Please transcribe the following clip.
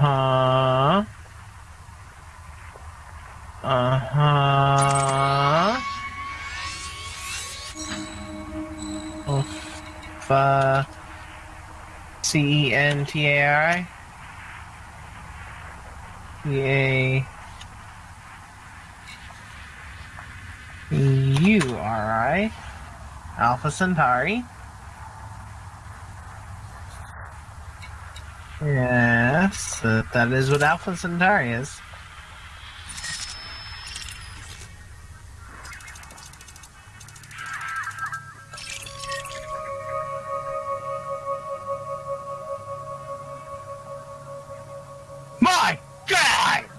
huh. Uh huh. Alpha. C E N T A R I. C A. U R I. Alpha Centauri. Uh, that is what Alpha Centauri is. My God!